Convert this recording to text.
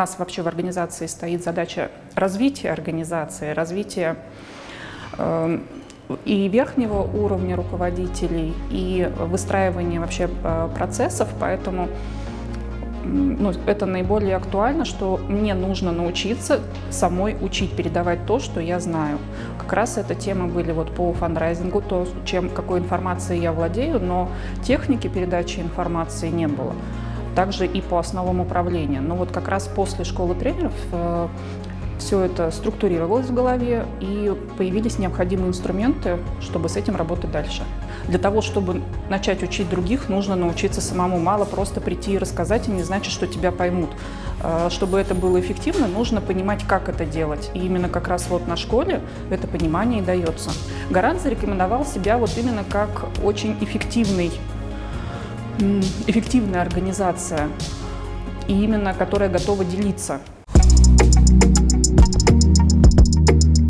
нас вообще в организации стоит задача развития организации, развития э, и верхнего уровня руководителей, и выстраивания вообще э, процессов, поэтому ну, это наиболее актуально, что мне нужно научиться самой учить передавать то, что я знаю. Как раз это темы были вот по фандрайзингу, то, чем, какой информацией я владею, но техники передачи информации не было. Также и по основам управления. Но вот как раз после школы тренеров э, все это структурировалось в голове и появились необходимые инструменты, чтобы с этим работать дальше. Для того, чтобы начать учить других, нужно научиться самому. Мало просто прийти и рассказать, и не значит, что тебя поймут. А, чтобы это было эффективно, нужно понимать, как это делать. И именно как раз вот на школе это понимание и дается. Гарант зарекомендовал себя вот именно как очень эффективный, эффективная организация, и именно которая готова делиться